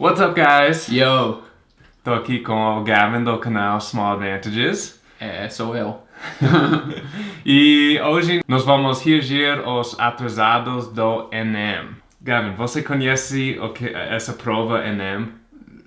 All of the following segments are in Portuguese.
What's up, guys? Yo! Tô aqui com o Gavin do canal Small Advantages. É, sou eu. E hoje nós vamos reagir aos atrasados do Enem. Gavin, você conhece que, essa prova Enem?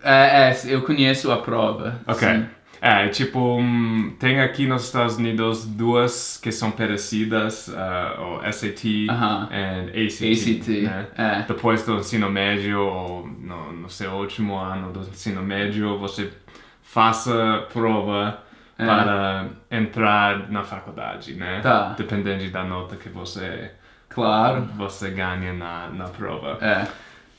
É, é, eu conheço a prova. Ok. sim. É, tipo, hum, tem aqui nos Estados Unidos duas que são parecidas, uh, o SAT e ACT. ACT, né? é. Depois do ensino médio, ou no, no seu último ano do ensino médio, você faça prova É. para entrar na faculdade, né? Tá. Dependendo da nota que você, Claro. você ganha na, na prova. É.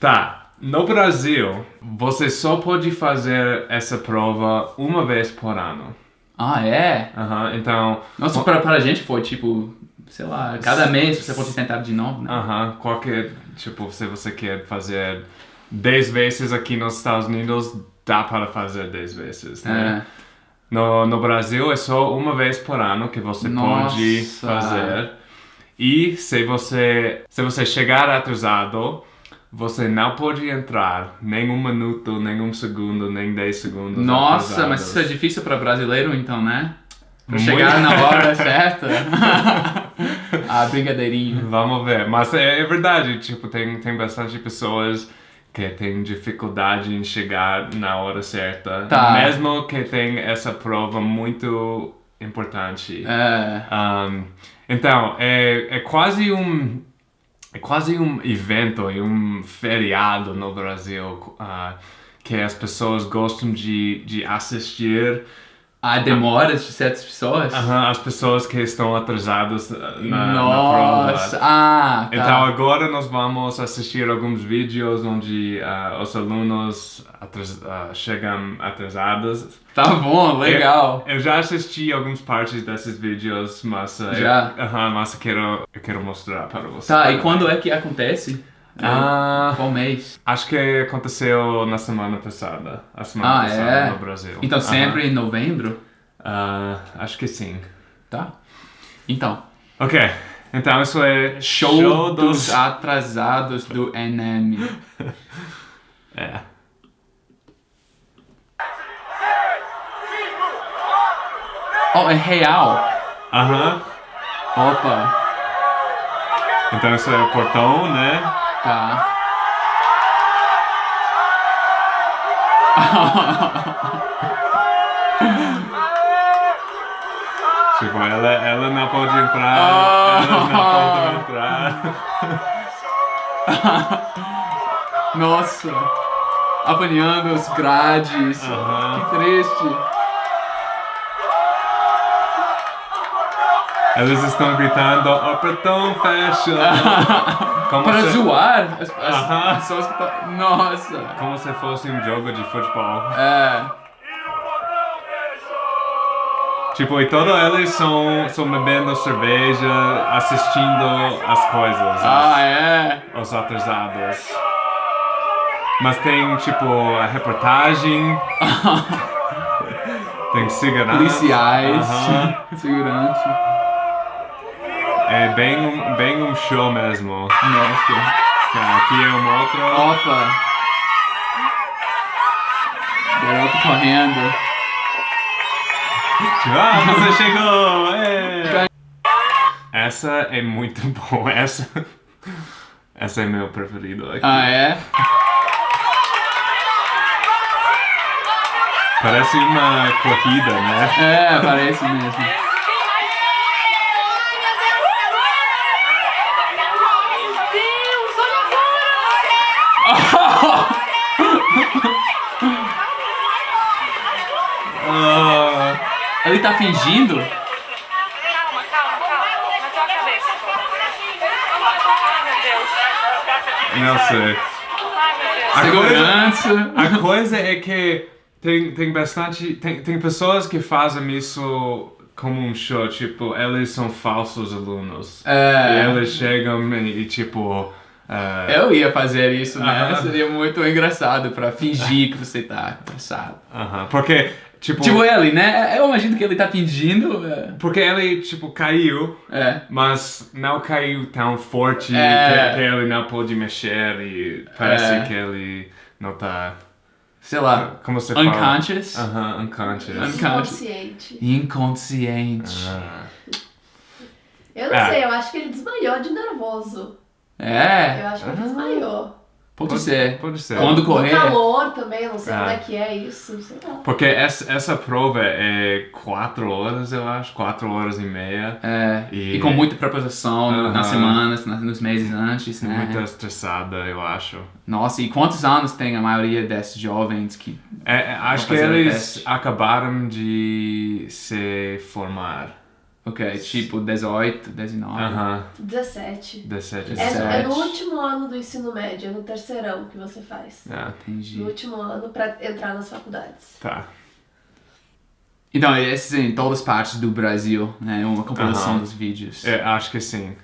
Tá. No Brasil, você só pode fazer essa prova uma vez por ano. Ah, é? Aham, então, Nossa, pra, pra gente foi tipo, sei lá, cada mês você pode tentar de novo, né? aham, qualquer, tipo, se você quer fazer 10 vezes aqui nos Estados Unidos, dá para fazer 10 vezes, né? É. No, no Brasil é só uma vez por ano que você pode Nossa. fazer. E se você, se você chegar atrasado, você não pode entrar nem um minuto, nem um segundo, nem 10 segundos. Nossa, mas isso é atrasados. difícil pra brasileiro então, né? Pra Muito. chegar na hora certa. ah, brigadeirinho. Vamos ver. Mas é, é verdade, tipo, tem, tem bastante pessoas que têm dificuldade em chegar na hora certa. Tá. Mesmo que tem essa prova muito importante. É. Um, então, é, é quase um quase um evento e um feriado no Brasil ah, que as pessoas gostam de, de assistir Há demoras de certas pessoas? aham, as pessoas que estão atrasadas ah, na, na Nossa, prova. ah, tá. Então agora nós vamos assistir alguns vídeos onde ah, os alunos atras- ah, chegam atrasados. Tá bom, legal. Eu, eu já assisti algumas partes desses vídeos, mas ah, Já? Eu, aham, mas eu quero, eu quero mostrar para você. Tá, e quando é que acontece? Ah, Qual mês? acho que aconteceu na semana passada. A semana Ah, passada é? no Brasil. Então sempre em novembro? Ah, acho que sim. Tá. Então, Ok, então isso é show, dos atrasados do Enem. É. Oh, é real? Aham. Opa, Então isso é o portão, né? tá. Tipo, ela, ela não pode entrar. Ah. Elas não podem entrar. Nossa, apanhando os grades. Aham. Que triste. Elas estão gritando, o portão fecha. Como Para se, zoar as, as Aham. pessoas que tá... Nossa. como se fosse um jogo de futebol. É. Tipo, e todos eles são, são bebendo cerveja, assistindo as coisas, Ah, é. os, os atrasados. Mas tem, tipo, a reportagem, tem segurança. Policiais. Aham. Segurança. É bem um, bem um show mesmo. Nossa. Tá, Aqui é um outro. Opa. Garoto correndo. Ah, você chegou! É. Essa é muito boa. Essa, essa é meu preferido aqui. Ah, é? Parece uma corrida, né? É, parece mesmo. Meu Deus, olha agora! Ah, Ele tá fingindo? Calma, calma, calma. Bateu a cabeça. Ai, meu Deus. não sei. A Segurança. A coisa é que tem, tem bastante. Tem, tem pessoas que fazem isso como um show, tipo, eles são falsos alunos. E É. eles chegam e, e, tipo. ah, Eu ia fazer isso, né? Aham. Seria muito engraçado pra fingir que você tá cansado. aham, Porque, tipo. Tipo ele, né? Eu imagino que ele tá fingindo. é. Porque ele, tipo, caiu, É. mas não caiu tão forte É. que, que ele não pôde mexer e parece É. que ele não tá... Sei lá. Como você fala? Unconscious. Aham, unconscious. Unconscious. Inconsciente. Inconsciente. Ah. Eu não É. sei, eu acho que ele desmaiou de nervoso. É. Eu acho que ele desmaiou. Pode ser. Pode ser. Quando O correr. calor também, não sei Ah. como é que é isso, sei lá. Porque essa, essa prova é quatro horas, eu acho, quatro horas e meia. É, e, E- com muita preposição no- nas Aham. semanas, nas- nos meses antes, né? Muito estressada, eu acho. Nossa, e quantos anos tem a maioria desses jovens que. É, é, acho que o eles acabaram de se formar. Ok, tipo 18, 19. Aham, 17. 17, É, é no 17. último ano do ensino médio, é no terceirão que você faz. É, Entendi. No último ano pra entrar nas faculdades. tá. Então, esses em todas as partes do Brasil, né? Uma compilação Aham. dos vídeos. É, acho que sim.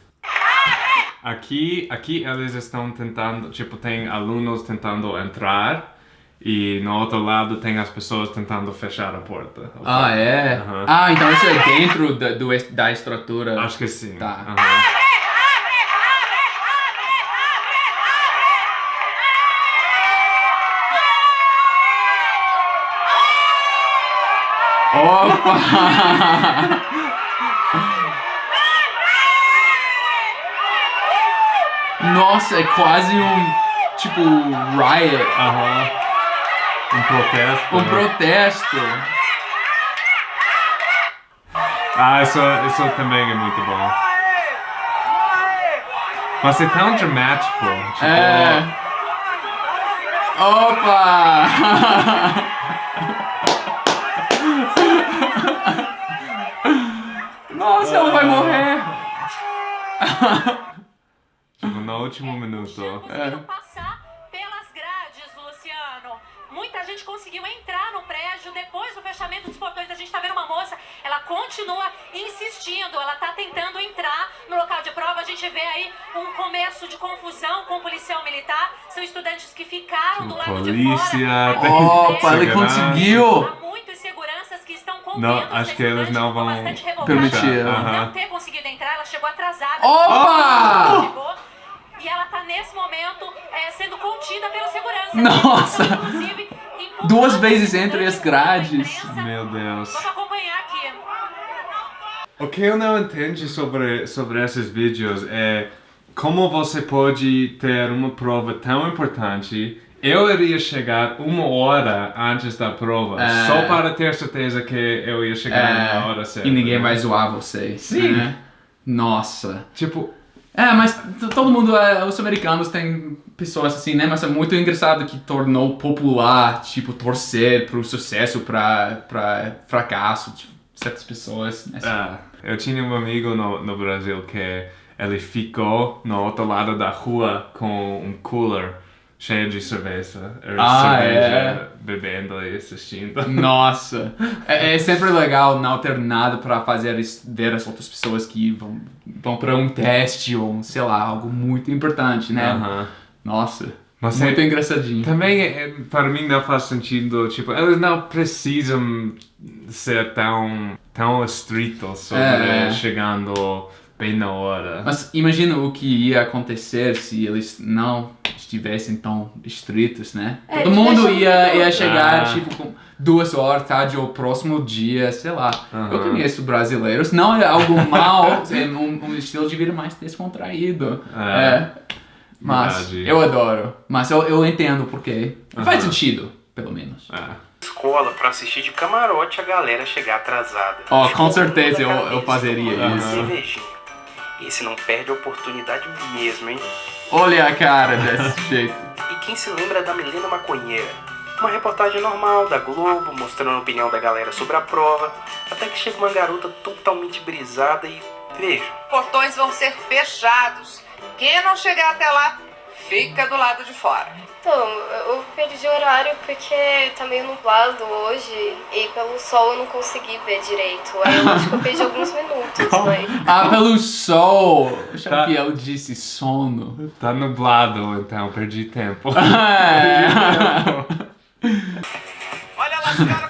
Aqui, aqui eles estão tentando, tipo, tem alunos tentando entrar e no outro lado tem as pessoas tentando fechar a porta. Ah, é? Aham. Ah, então isso é dentro da, do, da estrutura. Acho que sim. Tá. Aham. Opa! Nossa, é quase um tipo riot, Aham. Um protesto. um né? protesto. Ah, isso, isso também é muito bom. Mas é tão dramático. Tipo, É. Opa! Nossa, ela vai morrer. tipo, no último minuto. Conseguiram gente conseguiu entrar no prédio depois do fechamento dos portões. A gente tá vendo uma moça, ela continua insistindo, ela tá tentando entrar no local de prova. A gente vê aí um começo de confusão com o policial militar. São estudantes que ficaram do lado de Polícia, fora. tem Opa, ele conseguiu. Há muitos seguranças que estão contendo Não, acho que eles estudante, não ficou vão bastante revoltada permitir. Aham. Não ter conseguido entrar, ela chegou atrasada. Opa! Chegou, e ela tá nesse momento é, sendo contida pela segurança. Nossa! Então, inclusive, Duas vezes entre as grades. Meu Deus. Vamos acompanhar aqui. O que eu não entendo sobre, sobre esses vídeos é como você pode ter uma prova tão importante. Eu iria chegar uma hora antes da prova, É. só para ter certeza que eu ia chegar na hora certa. e ninguém né? vai zoar você. Sim. né? Nossa. Tipo, É, mas todo mundo, é, os americanos têm pessoas assim, né? Mas é muito engraçado que tornou popular, tipo, torcer pro sucesso, pra, pra fracasso, tipo, certas pessoas. né? ah, eu tinha um amigo no, no Brasil que ele ficou no outro lado da rua com um cooler cheio de cerveja. Era Ah, cerveja é? bebendo e assistindo. Nossa, é, é sempre legal não ter nada pra fazer ver as outras pessoas que vão, vão pra um teste ou, sei lá, algo muito importante, né? Aham. Nossa, Mas muito é- engraçadinho. Também, é, para mim, não faz sentido, tipo, eles não precisam ser tão, tão estritos sobre É. chegando bem na hora. Mas imagina o que ia acontecer se eles não estivessem tão estritos, né? É, Todo mundo ia, ia chegar, Ah. tipo, com duas horas tarde ou próximo dia, sei lá. Eu Aham. conheço brasileiros, não é algo mal, é um, um estilo de vida mais descontraído. É. É. Mas Verdade. eu adoro. Mas eu, eu entendo porque. Faz Aham. sentido, pelo menos. É. escola pra assistir de camarote a galera chegar atrasada. Ó, Tipo, com certeza eu- eu fazeria isso. Esse não perde a oportunidade mesmo, hein? Olha a cara desse jeito. E quem se lembra da Milena Maconheira? Uma reportagem normal da Globo, mostrando a opinião da galera sobre a prova, até que chega uma garota totalmente brisada e veja. portões vão ser fechados. Quem não chegar até lá, fica do lado de fora. Então, eu perdi o horário porque tá meio nublado hoje e pelo sol eu não consegui ver direito. Aí eu acho que eu perdi alguns minutos, mas. Ah, pelo sol! Tá. que ela disse sono. Tá nublado, então perdi tempo. Olha lá os caras correndo, vai,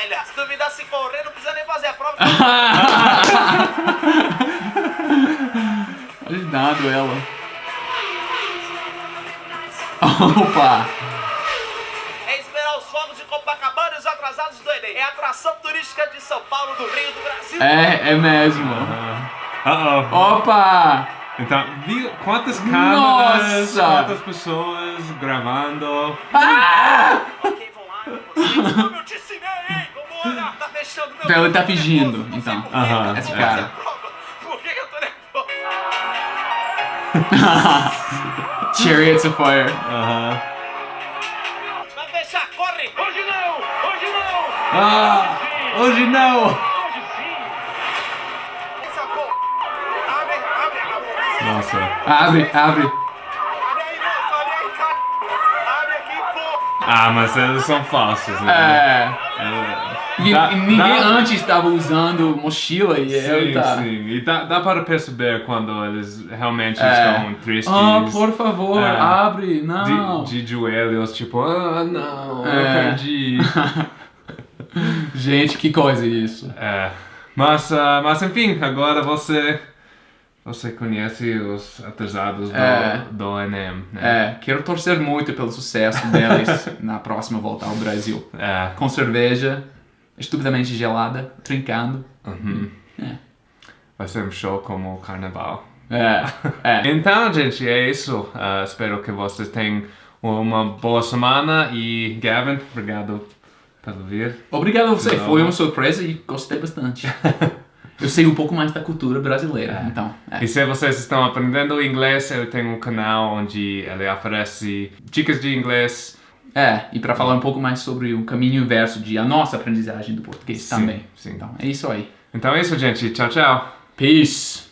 velha. Se duvidar se correr, não precisa nem fazer a prova. Ajudando ela. Opa! É esperar os fogos de Copacabana e os atrasados do Enem. É a atração turística de São Paulo, do Rio, do Brasil. É, é mesmo. Uh-oh. Opa! Então, viu quantas câmeras, Nossa! quantas pessoas gravando. Ah! Ok, vão lá, vocês. Como eu te ensinei, tá fechando meu Então ele tá tempo, fingindo, nervoso, não então. Aham, esse cara. prova. Por que eu tô nervoso? Chariots of Fire. Aham. Vai fechar, corre! Hoje não! Hoje não! Ah! Hoje não! Essa porra! Abre, abre, abre! Nossa. Abre, abre. Abre aí, moço, abre aí, cara! Abre aqui, pô! Ah, mas eles são falsos, né? É. É. E, Dá- ninguém dá- antes estava usando mochila e ele Sim, tá. sim. E dá, dá para perceber quando eles realmente É. estão tristes. Ah, por favor, É. abre, não. De, de joelhos, tipo, ah, não, eu É. perdi. Gente, que coisa isso. É. Mas, ah, mas enfim, agora você. Você conhece os atrasados do, É. do Enem, né? É, quero torcer muito pelo sucesso deles na próxima volta ao Brasil. É. Com cerveja, estupidamente gelada, trincando. Uhum. É. Vai ser um show como o carnaval. É, é. Então, gente, é isso. Ah, espero que vocês tenham uma boa semana e Gavin, obrigado por vir. Obrigado a você, Não. foi uma surpresa e gostei bastante. Eu sei um pouco mais da cultura brasileira, É. então. É. E se vocês estão aprendendo inglês, eu tenho um canal onde ele oferece dicas de inglês. É, e para falar um pouco mais sobre o caminho inverso de a nossa aprendizagem do português Sim, também. sim. Então, é isso aí. Então é isso, gente. Tchau, tchau. Peace!